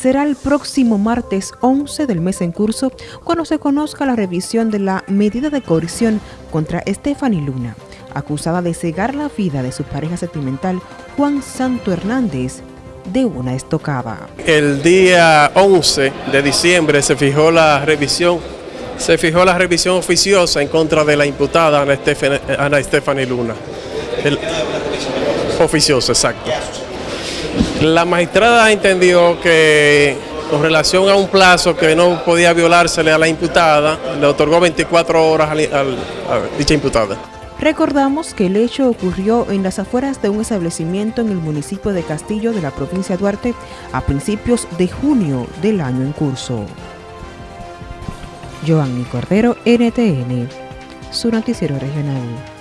será el próximo martes 11 del mes en curso cuando se conozca la revisión de la medida de coerción contra Stephanie Luna, acusada de cegar la vida de su pareja sentimental Juan Santo Hernández de una estocada. El día 11 de diciembre se fijó la revisión se fijó la revisión oficiosa en contra de la imputada Ana Stephanie Luna. oficiosa, exacto. La magistrada entendió que con relación a un plazo que no podía violársele a la imputada, le otorgó 24 horas a dicha imputada. Recordamos que el hecho ocurrió en las afueras de un establecimiento en el municipio de Castillo de la provincia de Duarte a principios de junio del año en curso. Joanny Cordero, NTN, su noticiero regional.